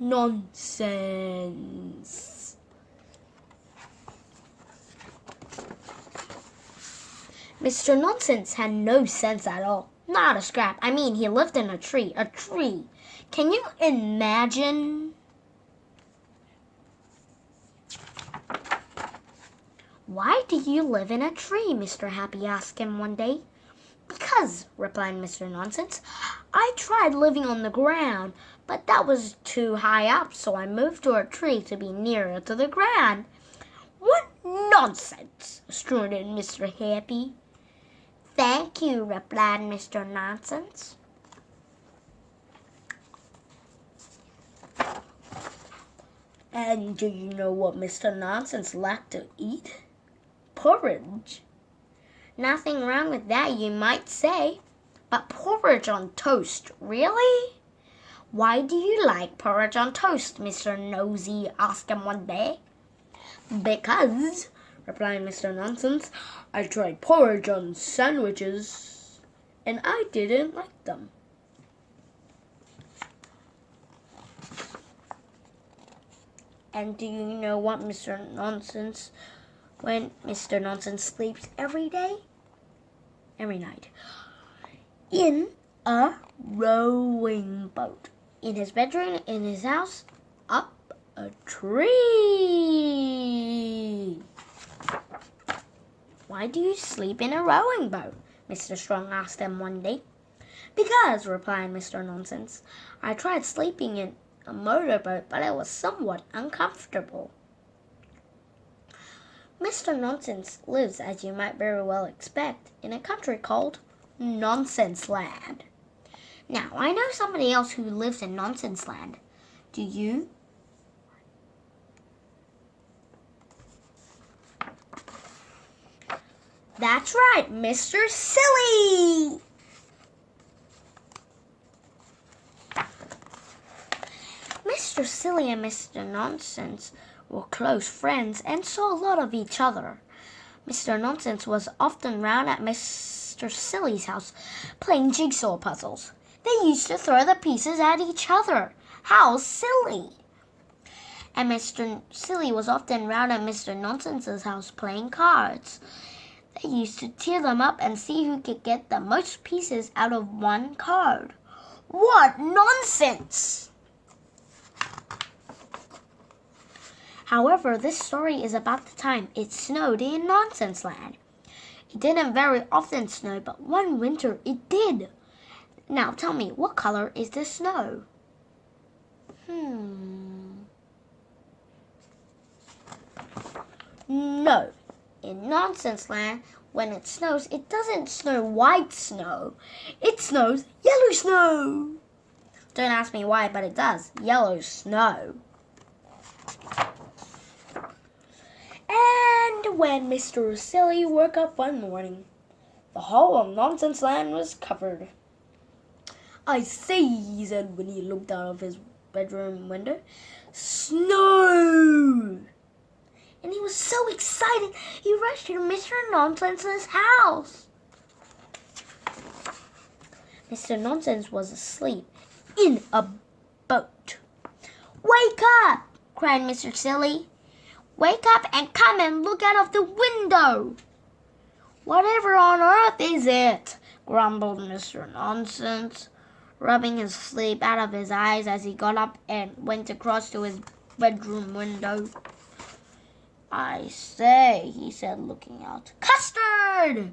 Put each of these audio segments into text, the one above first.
Nonsense. Mr. Nonsense had no sense at all. Not a scrap. I mean, he lived in a tree. A tree. Can you imagine? Why do you live in a tree? Mr. Happy asked him one day. Because, replied Mr. Nonsense, I tried living on the ground, but that was too high up, so I moved to a tree to be nearer to the ground. What nonsense! snorted Mr. Happy. Thank you, replied Mr. Nonsense. And do you know what Mr. Nonsense liked to eat? Porridge. Nothing wrong with that, you might say. But porridge on toast, really? Why do you like porridge on toast? Mr. Nosy asked him one day. Because, replied Mr. Nonsense, I tried porridge on sandwiches and I didn't like them. And do you know what Mr. Nonsense, when Mr. Nonsense sleeps every day? Every night. In a rowing boat. In his bedroom, in his house, up a tree. Why do you sleep in a rowing boat? Mr. Strong asked him one day. Because, replied Mr. Nonsense, I tried sleeping in a motorboat, but it was somewhat uncomfortable. Mr. Nonsense lives, as you might very well expect, in a country called Nonsense Land. Now, I know somebody else who lives in Nonsense Land. Do you? That's right, Mr. Silly! Mr. Silly and Mr. Nonsense were close friends and saw a lot of each other. Mr. Nonsense was often round at Mr. Silly's house playing jigsaw puzzles. They used to throw the pieces at each other. How silly! And Mr. Silly was often round at Mr. Nonsense's house playing cards. They used to tear them up and see who could get the most pieces out of one card. What nonsense! However, this story is about the time it snowed in Nonsense Land. It didn't very often snow, but one winter it did. Now tell me, what color is the snow? Hmm. No, in Nonsense Land, when it snows, it doesn't snow white snow. It snows yellow snow. Don't ask me why, but it does. Yellow snow. And when Mr. Silly woke up one morning, the whole of Nonsense Land was covered. I say, he said when he looked out of his bedroom window. Snow! and he was so excited he rushed to Mr. Nonsense's house. Mr. Nonsense was asleep in a boat. Wake up! cried Mr. Silly. Wake up and come and look out of the window. Whatever on earth is it? grumbled Mr. Nonsense, rubbing his sleep out of his eyes as he got up and went across to his bedroom window. I say, he said, looking out. Custard!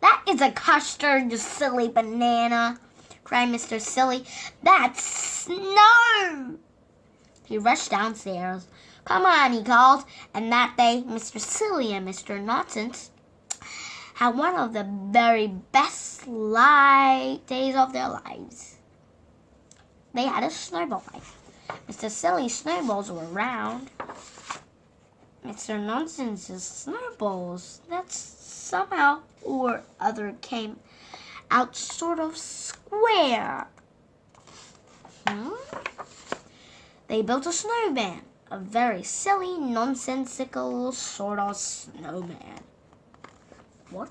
That is a custard, you silly banana, cried Mr. Silly. That's snow! He rushed downstairs. Come on, he called. And that day, Mr. Silly and Mr. Nonsense had one of the very best light days of their lives. They had a snowball fight. Mr. Silly's snowballs were round. Mr. Nonsense's snowballs that somehow or other came out sort of square. Hmm? They built a snowman, a very silly, nonsensical sort of snowman. What?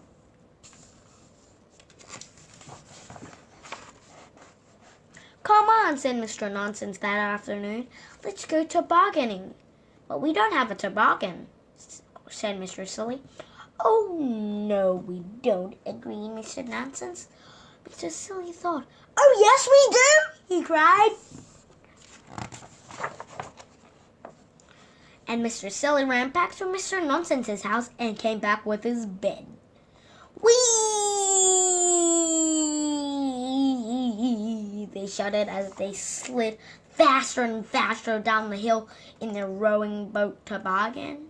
Come on, said Mr. Nonsense that afternoon. Let's go tobogganing. But we don't have a toboggan, said Mr. Silly. Oh, no, we don't, agreed Mr. Nonsense. Mr. Silly thought, Oh, yes, we do, he cried. And Mr. Silly ran back to Mr. Nonsense's house and came back with his bed. Whee! They shouted as they slid faster and faster down the hill in their rowing boat toboggan.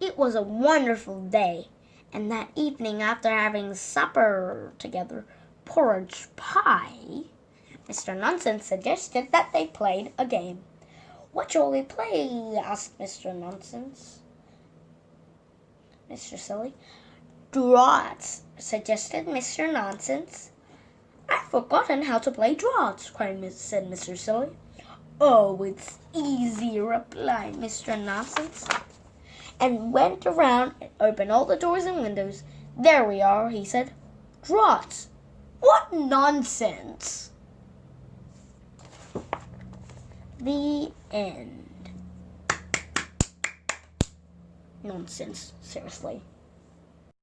It was a wonderful day, and that evening, after having supper together, porridge pie, Mr. Nonsense suggested that they played a game. What shall we play? asked Mr. Nonsense. Mr. Silly. Draughts, suggested Mr. Nonsense. I've forgotten how to play draughts, cried said Mr. Silly. Oh, it's easy, replied Mr. Nonsense, and went around and opened all the doors and windows. There we are, he said. Draughts. Nonsense! The end. Nonsense, seriously.